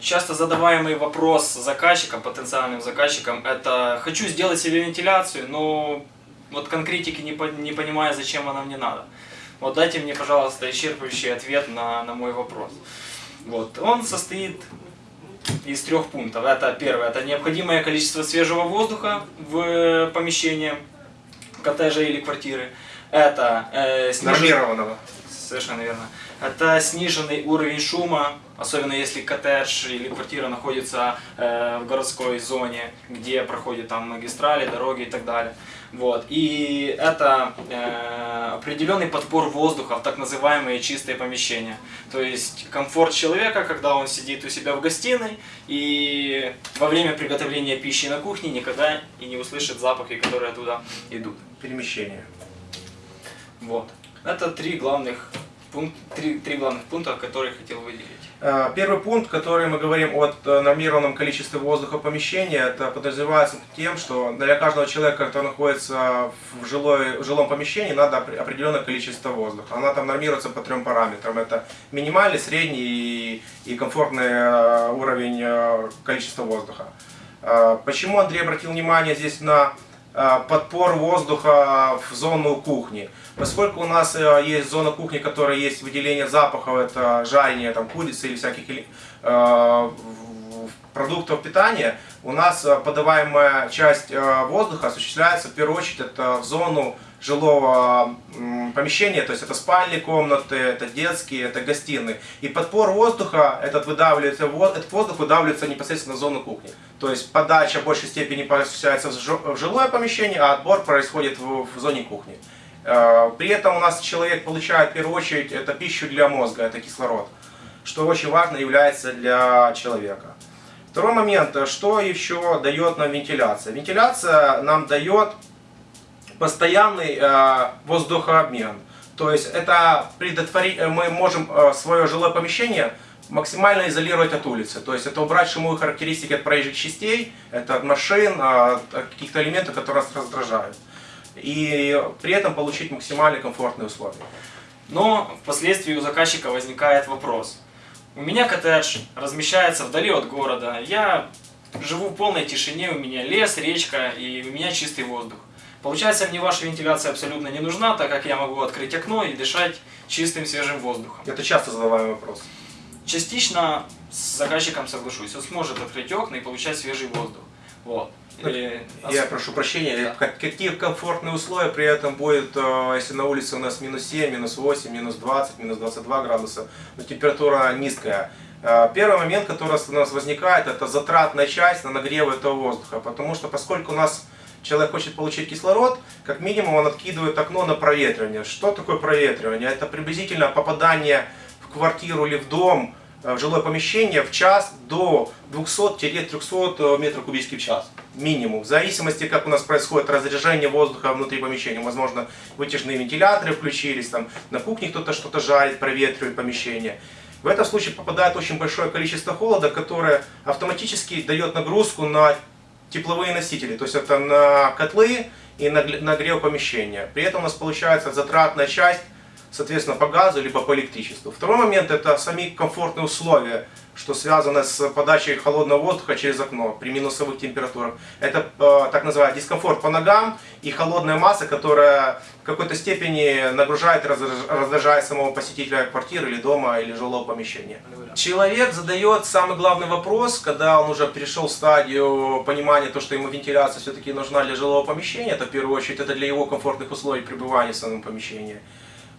Часто задаваемый вопрос заказчикам, потенциальным заказчикам, это «хочу сделать себе вентиляцию, но вот конкретики не, по- не понимаю, зачем она мне надо». Вот дайте мне, пожалуйста, исчерпывающий ответ на, на мой вопрос. Вот. Он состоит из трех пунктов. Это первое, это необходимое количество свежего воздуха в помещении коттеджа или квартиры. Это э, снижен- Нормированного. Совершенно верно. Это сниженный уровень шума, особенно если коттедж или квартира находится э, в городской зоне, где проходят там магистрали, дороги и так далее. Вот. И это э, определенный подбор воздуха в так называемые чистые помещения. То есть комфорт человека, когда он сидит у себя в гостиной и во время приготовления пищи на кухне никогда и не услышит запахи, которые оттуда идут. Перемещение. Вот. Это три главных, пунк- три, три главных пункта, которые хотел выделить. Э, Первый пункт, который мы говорим о э, нормированном количестве воздуха помещения, это подразумевается тем, что для каждого человека, который находится в, жилой, в жилом помещении, надо опре- определенное количество воздуха. Она там нормируется по трем параметрам. Это минимальный, средний и, комфортный э, уровень количества воздуха. Почему Андрей обратил внимание здесь на подпор воздуха в зону кухни? Поскольку у нас э, есть зона кухни, которая есть выделение запахов, это жарение там, курицы или всяких э, продуктов питания, у нас э, подаваемая часть э, воздуха осуществляется в первую очередь это в зону жилого помещения, то есть это спальные комнаты, это детские, это гостиные. И подпор воздуха, этот, выдавливается, этот воздух выдавливается непосредственно в зону кухни. То есть подача в большей степени осуществляется в жи- в жилое помещение, а отбор происходит в, в зоне кухни. Э, При этом у нас человек получает в первую очередь это пищу для мозга, это кислород, что очень важно является для человека. Второй момент, что еще дает нам вентиляция? Вентиляция нам дает постоянный э, воздухообмен. То есть это предотвори- э, мы можем э, свое жилое помещение максимально изолировать от улицы. То есть это убрать шумовые характеристики от проезжих частей, это от машин, э, от каких-то элементов, которые нас раздражают. И при этом получить максимально комфортные условия. Но впоследствии у заказчика возникает вопрос. У меня коттедж размещается вдали от города, я живу в полной тишине, у меня лес, речка и у меня чистый воздух. Получается, мне ваша вентиляция абсолютно не нужна, так как я могу открыть окно и дышать чистым свежим воздухом. Это часто задаваемый вопрос. Частично с заказчиком соглашусь, он сможет открыть окна и получать свежий воздух. Вот. И Я прошу прощения, Да. как- какие комфортные условия при этом будет, э, если на улице у нас минус 7, минус 8, минус 20, минус 22 градуса, но температура низкая. Э, Первый момент, который у нас возникает, это затратная часть на нагрев этого воздуха, потому что поскольку у нас человек хочет получить кислород, как минимум он откидывает окно на проветривание. Что такое проветривание? Это приблизительно попадание в квартиру или в дом, э, в жилое помещение в час до 200-300 метров кубических в час. Минимум. В зависимости, как у нас происходит разряжение воздуха внутри помещения. Возможно, вытяжные вентиляторы включились, там на кухне кто-то что-то жарит, проветривает помещение. В этом случае попадает очень большое количество холода, которое автоматически дает нагрузку на тепловые носители, то есть это на котлы и на гл- нагрев помещения. При этом у нас получается затратная часть, соответственно, по газу либо по электричеству. Второй момент это сами комфортные условия, что связано с подачей холодного воздуха через окно при минусовых температурах. Это э, так называемый дискомфорт по ногам и холодная масса, которая в какой-то степени нагружает раздражает самого посетителя квартиры или дома или жилого помещения. Человек задает самый главный вопрос, когда он уже перешел в стадию понимания, то, что ему вентиляция все-таки нужна для жилого помещения, это в первую очередь это для его комфортных условий пребывания в самом помещении.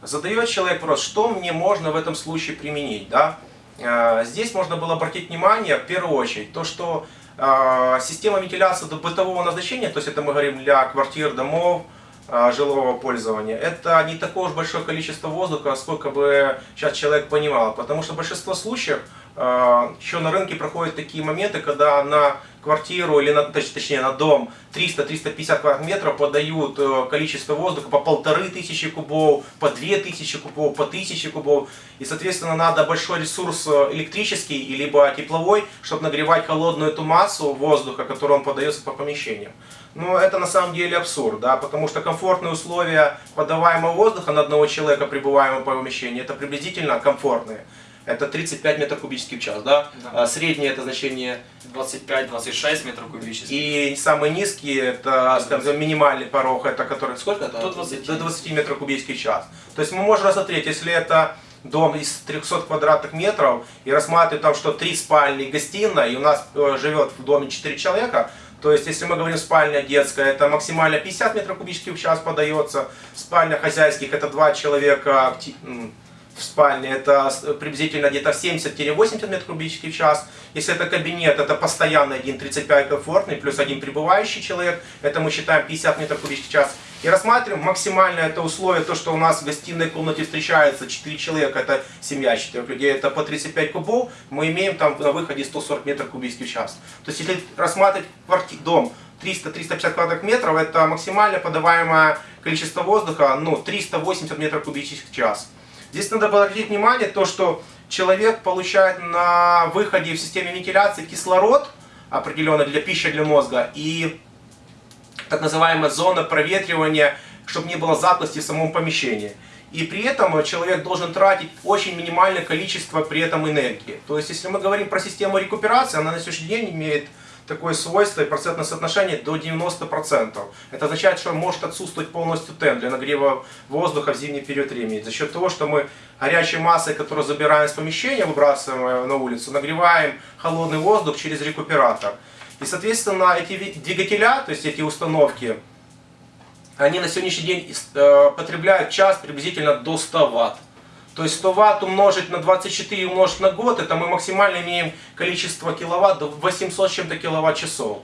Задает человек вопрос, что мне можно в этом случае применить, да? Э, Здесь можно было обратить внимание, в первую очередь, то, что э, система вентиляции до бытового назначения, то есть это мы говорим для квартир, домов, э, жилого пользования, это не такое уж большое количество воздуха, сколько бы сейчас человек понимал. Потому что большинство случаев еще на рынке проходят такие моменты, когда на квартиру или на, точ- точнее на дом 300-350 квадратных метров подают э, количество воздуха по полторы тысячи кубов, по две тысячи кубов, по тысяче кубов. И, соответственно, надо большой ресурс э, электрический либо тепловой, чтобы нагревать холодную эту массу воздуха, которую он подается по помещениям. Но это на самом деле абсурд, да, потому что комфортные условия подаваемого воздуха на одного человека, пребываемого по помещению, это приблизительно комфортные. Это 35 метров кубических в час, да? Да. А среднее это значение 25-26 метров кубических. и самый низкий, это скажем, минимальный порог, это который сколько это? До 20. До 20 метров кубических в час. То есть мы можем рассмотреть, если это дом из 300 квадратных метров и рассматривать там, что три спальни и гостиная, и у нас э, живет в доме 4 человека, то есть, если мы говорим спальня детская, это максимально 50 метров кубических в час подается. Спальня хозяйских, это два человека в спальне, это приблизительно где-то 70-80 метров кубических в час. Если это кабинет, это постоянный один 35 комфортный, плюс один пребывающий человек, это мы считаем 50 метров кубических в час. И рассматриваем максимальное это условие, то, что у нас в гостиной комнате встречается 4 человека, это семья 4 людей, это по 35 кубов, мы имеем там на выходе 140 метров кубических в час. То есть, если рассматривать кварти- дом 300-350 квадратных метров, это максимально подаваемое количество воздуха, ну, 380 метров кубических в час. Здесь надо обратить внимание, то, что человек получает на выходе в системе вентиляции кислород, определенный для пищи для мозга, и так называемая зона проветривания, чтобы не было затхлости в самом помещении. И при этом человек должен тратить очень минимальное количество при этом энергии. То есть, если мы говорим про систему рекуперации, она на сегодняшний день имеет такое свойство и процентное соотношение до 90%. Это означает, что может отсутствовать полностью тен для нагрева воздуха в зимний период времени. За счет того, что мы горячей массой, которую забираем из помещения, выбрасываем на улицу, нагреваем холодный воздух через рекуператор. И, соответственно, эти ви- двигателя, то есть эти установки, они на сегодняшний день э, потребляют час приблизительно до 100 ватт. То есть 100 ватт умножить на 24 умножить на год, это мы максимально имеем количество киловатт до 800 с чем-то киловатт часов.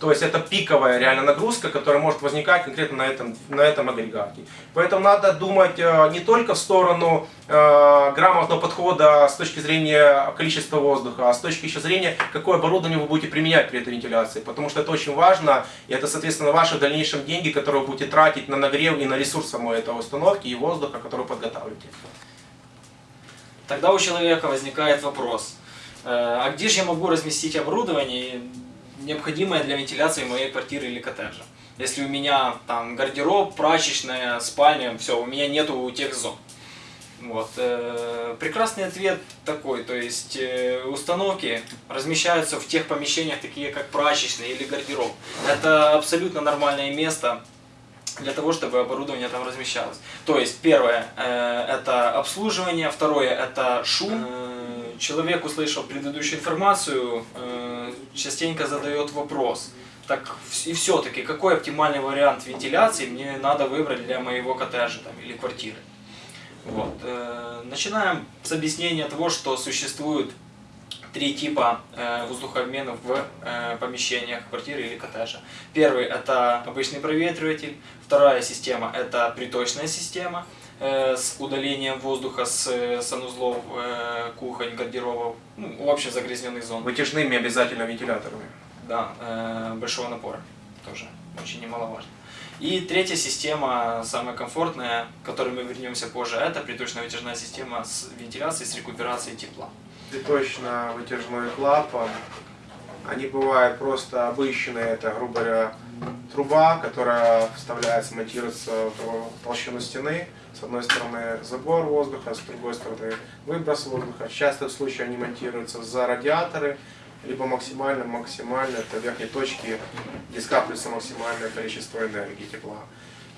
То есть это пиковая реально нагрузка, которая может возникать конкретно на этом, на этом агрегате. Поэтому надо думать э, не только в сторону э, грамотного подхода с точки зрения количества воздуха, а с точки еще зрения, какое оборудование вы будете применять при этой вентиляции. Потому что это очень важно, и это, соответственно, ваши в дальнейшем деньги, которые вы будете тратить на нагрев и на ресурс самой этой установки и воздуха, который вы подготавливаете. Тогда у человека возникает вопрос, э, а где же я могу разместить оборудование, необходимое для вентиляции моей квартиры или коттеджа? Если у меня там гардероб, прачечная, спальня, все, у меня нету тех зон. Вот. э, Прекрасный ответ такой, то есть э, установки размещаются в тех помещениях, такие как прачечная или гардероб. Это абсолютно нормальное место для того, чтобы оборудование там размещалось. То есть первое э, это обслуживание, второе это шум. Э, человек, услышав предыдущую информацию, э, частенько задает вопрос. Так и все-таки, какой оптимальный вариант вентиляции мне надо выбрать для моего коттеджа там, или квартиры? Вот. э, Начинаем с объяснения того, что существует три типа э, воздухообменов в э, помещениях квартиры или коттеджа. Первый это обычный проветриватель, вторая система это приточная система э, с удалением воздуха с э, санузлов, э, кухонь, гардеробов, ну, в общем загрязненных зон. Вытяжными обязательно вентиляторами. Да, э, большого напора тоже очень немаловажно. И третья система, самая комфортная, к которой мы вернемся позже, это приточно-вытяжная система с вентиляцией, с рекуперацией тепла. Приточно-вытяжной клапан. Они бывают просто обычные, это, грубо говоря, труба, которая вставляется, монтируется в толщину стены. С одной стороны забор воздуха, с другой стороны выброс воздуха. Часто в случае они монтируются за радиаторы, либо максимально, максимально, это в верхней точке, где скапливается максимальное количество энергии, тепла.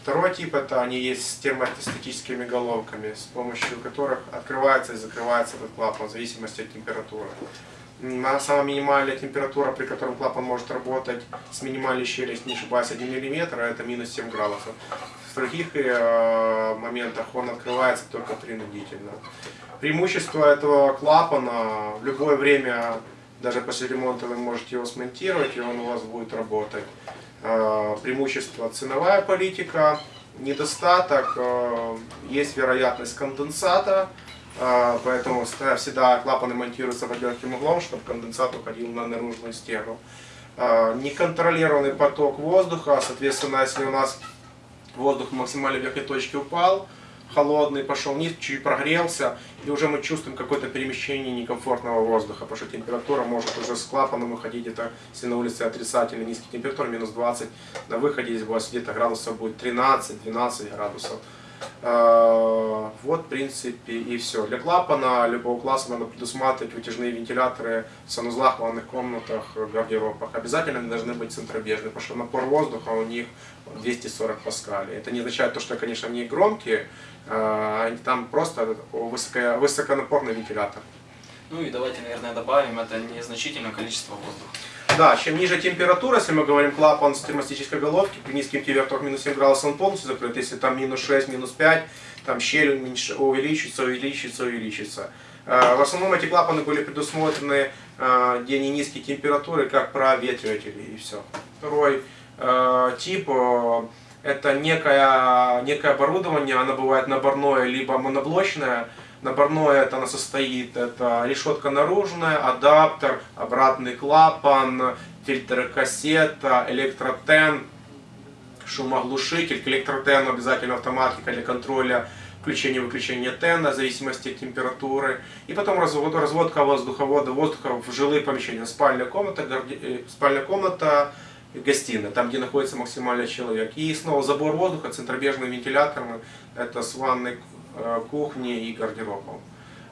Второй тип это они есть с термостатическими головками, с помощью которых открывается и закрывается этот клапан в зависимости от температуры. На самая минимальная температура, при которой клапан может работать с минимальной щелью, не ошибаюсь, 1 мм, это минус 7 градусов. В других э, моментах он открывается только принудительно. Преимущество этого клапана в любое время, даже после ремонта вы можете его смонтировать, и он у вас будет работать. Э, Преимущество ценовая политика, недостаток, э, есть вероятность конденсата, а, Поэтому всегда клапаны монтируются под легким углом, чтобы конденсат уходил на наружную стену. Неконтролированный поток воздуха, соответственно, если у нас воздух в максимальной верхней точке упал, холодный, пошел вниз, чуть прогрелся, и уже мы чувствуем какое-то перемещение некомфортного воздуха, потому что температура может уже с клапаном выходить, это если на улице отрицательно низкие температуры, минус 20, на выходе здесь у вас где-то градусов будет 13-12 градусов. Э, Вот, в принципе, и все. Для клапана любого класса надо предусматривать вытяжные вентиляторы в санузлах, ванных комнатах, гардеробах. Обязательно они должны быть центробежные, потому что напор воздуха у них 240 паскалей. Это не означает то, что, конечно, они громкие, а, они там просто высоко, высоконапорный вентилятор. Ну и давайте, наверное, добавим, это незначительное количество воздуха. Да, чем ниже температура, если мы говорим клапан с термостатической головки, при низких температурах минус 7 градусов он полностью закрыт, если там минус 6, минус 5, там щель уменьш... увеличится, увеличится, увеличится. Э, в основном эти клапаны были предусмотрены, э, где не низкие температуры, как проветриватели и все. Второй э, тип это некое, некое оборудование, оно бывает наборное либо моноблочное, Наборное это она состоит, это решетка наружная, адаптер, обратный клапан, фильтр кассета, электротен, шумоглушитель. К электротену обязательно автоматика для контроля включения-выключения тена в зависимости от температуры. И потом развод, разводка воздуховода, воздуха в жилые помещения. Спальная комната, гарди, э, спальная комната, гостиная, там где находится максимальный человек. И снова забор воздуха центробежным вентилятором, это с ванной кухни и гардеробом.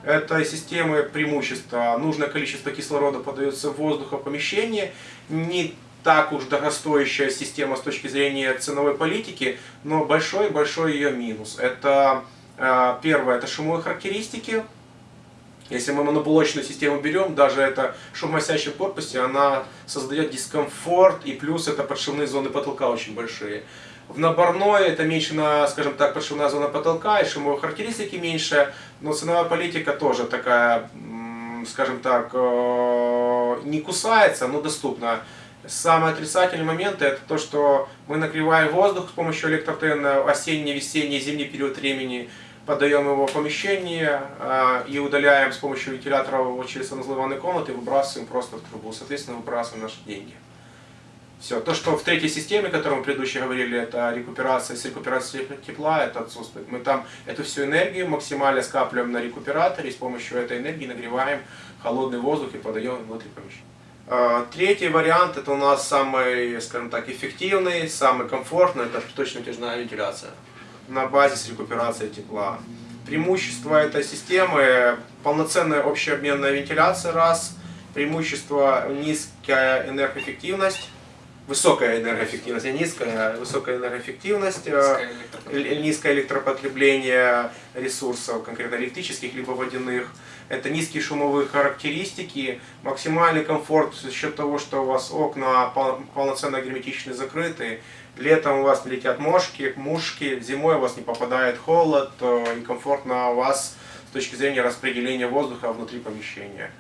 Этой системы преимущество. Нужное количество кислорода подается в воздух в помещении. Не так уж дорогостоящая система с точки зрения ценовой политики, но большой-большой ее минус. Это э, первое, это шумовые характеристики. Если мы моноблочную систему берем, даже это шумосящая корпусе, она создает дискомфорт, и плюс это подшивные зоны потолка очень большие. В наборной это меньше, на, скажем так, подшивная зона потолка, и шумовые характеристики меньше, но ценовая политика тоже такая, скажем так, э, не кусается, но доступна. Самый отрицательный момент это то, что мы нагреваем воздух с помощью электротена осенний, весенний, зимний период времени, подаем его в помещение э, и удаляем с помощью вентилятора через санузлы ванной комнаты выбрасываем просто в трубу. Соответственно, выбрасываем наши деньги. Все. То, что в третьей системе, о которой мы предыдущие говорили, это рекуперация, с рекуперацией тепла, это отсутствует. Мы там эту всю энергию максимально скапливаем на рекуператоре, и с помощью этой энергии нагреваем холодный воздух и подаем внутрь помещения. А, третий вариант, это у нас самый, скажем так, эффективный, самый комфортный, это приточно-натяжная вентиляция на базе с рекуперацией тепла. Преимущество этой системы – полноценная общеобменная вентиляция, раз. Преимущество – низкая энергоэффективность высокая энергоэффективность, не низкая, а высокая энергоэффективность, низкое, э, низкое электропотребление ресурсов, конкретно электрических либо водяных. Это низкие шумовые характеристики, максимальный комфорт за счет того, что у вас окна полноценно герметично закрыты. Летом у вас не летят мошки, мушки, зимой у вас не попадает холод э, и комфортно у вас с точки зрения распределения воздуха внутри помещения.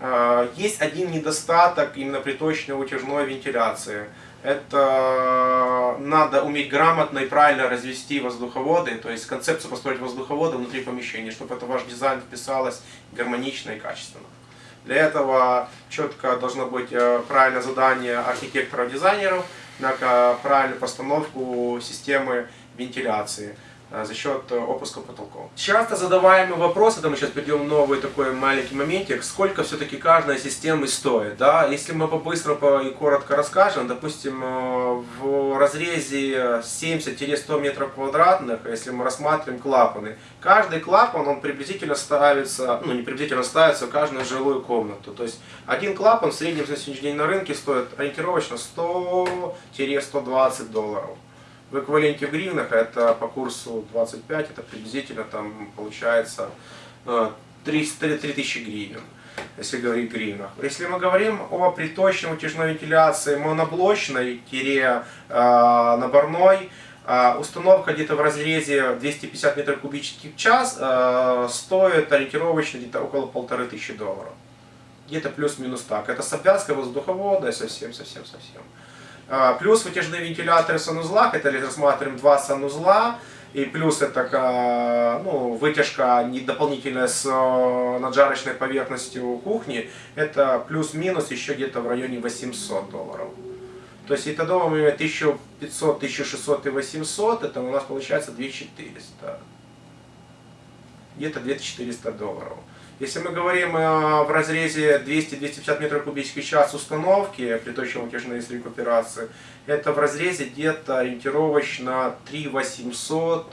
А, есть один недостаток именно приточной утяжной вентиляции. Это надо уметь грамотно и правильно развести воздуховоды, то есть концепцию построить воздуховоды внутри помещения, чтобы это ваш дизайн вписалось гармонично и качественно. Для этого четко должно быть э, правильное задание архитекторов-дизайнеров на правильную постановку системы вентиляции. Э, за счет э, опуска потолков. Часто задаваемый вопрос, это мы сейчас перейдем новый такой маленький моментик, сколько все-таки каждая система стоит. Да? Если мы по-быстрому и коротко расскажем, допустим, э, в разрезе 70-100 метров квадратных, если мы рассматриваем клапаны, каждый клапан, он приблизительно ставится, ну не приблизительно ставится в каждую жилую комнату. То есть один клапан в среднем на сегодняшний день на рынке стоит ориентировочно 100-120 долларов. В эквиваленте в гривнах это по курсу 25, это приблизительно там получается 300, 3000 гривен, если говорить в гривнах. Если мы говорим о приточной утяжной вентиляции моноблочной, тире э, э, установка где-то в разрезе 250 метров кубических в час э, стоит ориентировочно где-то около полторы тысячи долларов. Где-то плюс-минус так. Это с обвязкой воздуховода совсем-совсем-совсем. А, плюс вытяжные вентиляторы в санузлах, это рассматриваем два санузла, и плюс это ну, вытяжка не дополнительная с э, наджарочной поверхностью кухни, это плюс-минус еще где-то в районе 800 долларов. То есть это дома мы 1500, 1600 и 800, это у нас получается 2400. Где-то 2400 долларов. Если мы говорим э, в разрезе 200-250 метров кубических в час установки приточно-утяжной с рекуперации, это в разрезе где-то ориентировочно 3800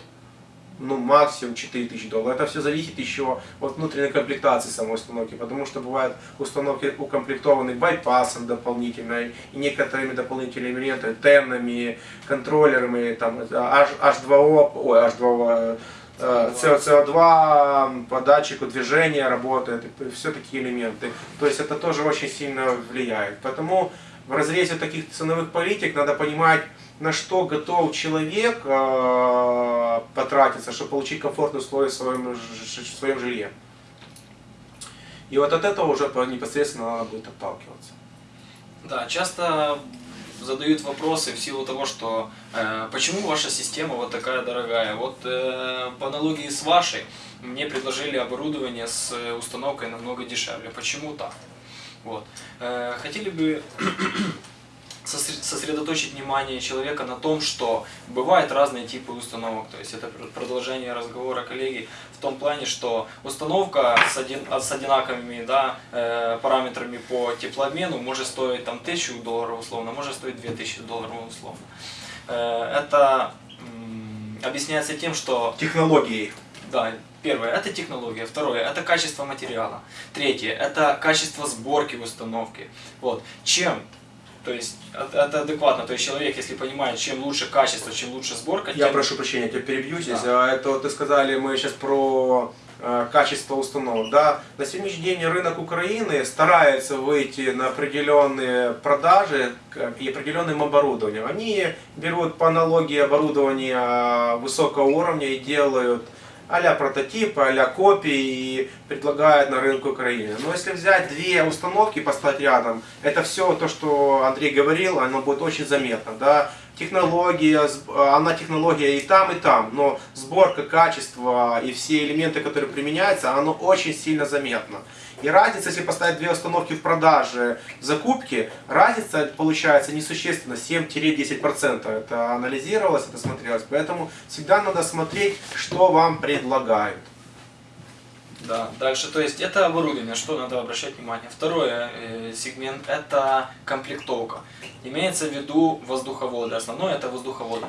ну, максимум 4000 долларов. Это все зависит еще от внутренней комплектации самой установки, потому что бывают установки укомплектованы байпасом дополнительно и некоторыми дополнительными элементами, тенами, контроллерами, там, H, H2O, ой, H2O, э, CO2 по датчику движения работает, все такие элементы. То есть это тоже очень сильно влияет. Поэтому в разрезе таких ценовых политик надо понимать, на что готов человек э, потратиться, чтобы получить комфортные условия в своем, в своем жилье. И вот от этого уже по- непосредственно надо будет отталкиваться. Да, часто задают вопросы в силу того, что э, почему ваша система вот такая дорогая. Вот э, по аналогии с вашей мне предложили оборудование с э, установкой намного дешевле. Почему так? Вот. Э, хотели бы сосредоточить внимание человека на том, что бывают разные типы установок. То есть это пр- продолжение разговора коллеги в том плане, что установка с, один, с одинаковыми да, э, параметрами по теплообмену может стоить там, 1000 долларов условно, может стоить 2000 долларов условно. Э, это объясняется тем, что Технологии. да, первое это технология, второе это качество материала, третье это качество сборки установки. Вот. Чем то есть это адекватно, то есть человек, если понимает, чем лучше качество, чем лучше сборка, Я тем- прошу прощения, я тебя перебью здесь. Да. А Это вот ты сказали, мы сейчас про э, качество установок. Да, на сегодняшний день рынок Украины старается выйти на определенные продажи и определенным оборудованием. Они берут по аналогии оборудования высокого уровня и делают а-ля прототипы, а-ля копии и предлагают на рынке Украины. Но если взять две установки поставить рядом, это все то, что Андрей говорил, оно будет очень заметно. Да? Технология, она технология и там, и там, но сборка, качество и все элементы, которые применяются, оно очень сильно заметно. И разница, если поставить две установки в продаже, в закупке, разница получается несущественно 7-10%. Это анализировалось, это смотрелось. Поэтому всегда надо смотреть, что вам предлагают. Да, дальше, то есть это оборудование, что надо обращать внимание. Второе э, сегмент это комплектовка. Имеется в виду воздуховоды. Основное это воздуховоды.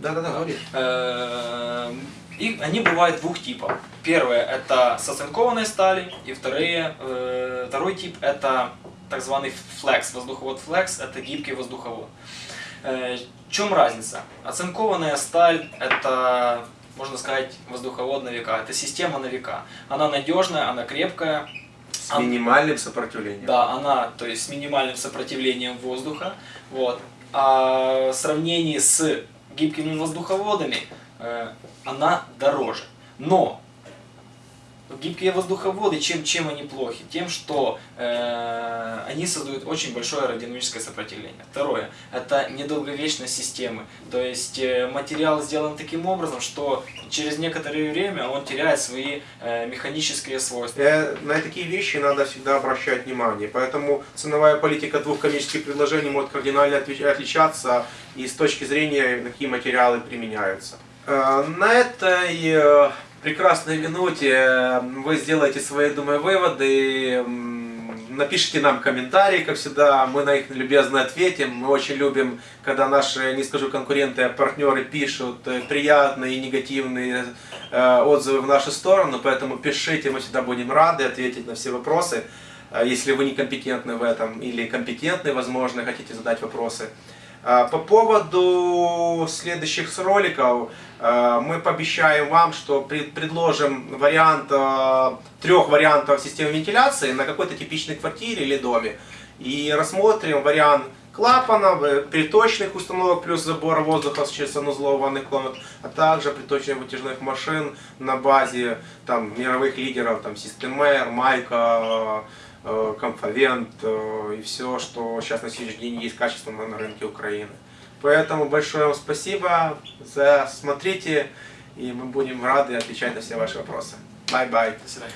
Да-да-да, говори. Э, И они бывают двух типов. Первое это с оцинкованной стали, и вторые, э, второй тип это так званый флекс, воздуховод флекс, это гибкий воздуховод. Э, В чем разница? Оцинкованная сталь это, можно сказать, воздуховод на века, это система на века. Она надежная, она крепкая, С А- минимальным сопротивлением. да, она, то есть с минимальным сопротивлением воздуха. Вот. А в сравнении с гибкими воздуховодами она дороже. Но гибкие воздуховоды, чем, чем они плохи? Тем, что э, они создают очень большое аэродинамическое сопротивление. Второе, это недолговечность системы. То есть э, материал сделан таким образом, что через некоторое время он теряет свои э, механические свойства. Э, На такие вещи надо всегда обращать внимание. Поэтому ценовая политика двух коммерческих предложений может кардинально отличаться и с точки зрения, какие материалы применяются. Э, На этой э, прекрасной минуте э, вы сделаете свои, думаю, выводы. Напишите нам комментарии, как всегда, мы на них любезно ответим. Мы очень любим, когда наши, не скажу конкуренты, а партнеры пишут приятные и негативные отзывы в нашу сторону, поэтому пишите, мы всегда будем рады ответить на все вопросы. Если вы некомпетентны в этом или компетентны, возможно, хотите задать вопросы. А, По поводу следующих роликов, э, мы пообещаем вам, что пред- предложим вариант, э, трех вариантов системы вентиляции на какой-то типичной квартире или доме. И рассмотрим вариант клапанов, э, приточных установок плюс забора воздуха через санузлов ванных комнат, а также приточных вытяжных машин на базе там, мировых лидеров, там, Systemair, Майка, Komfovent э, и все, что сейчас на сегодняшний день есть качественно на рынке Украины. Поэтому большое вам спасибо за смотрите, и мы будем рады отвечать на все ваши вопросы. Bye-bye. До свидания.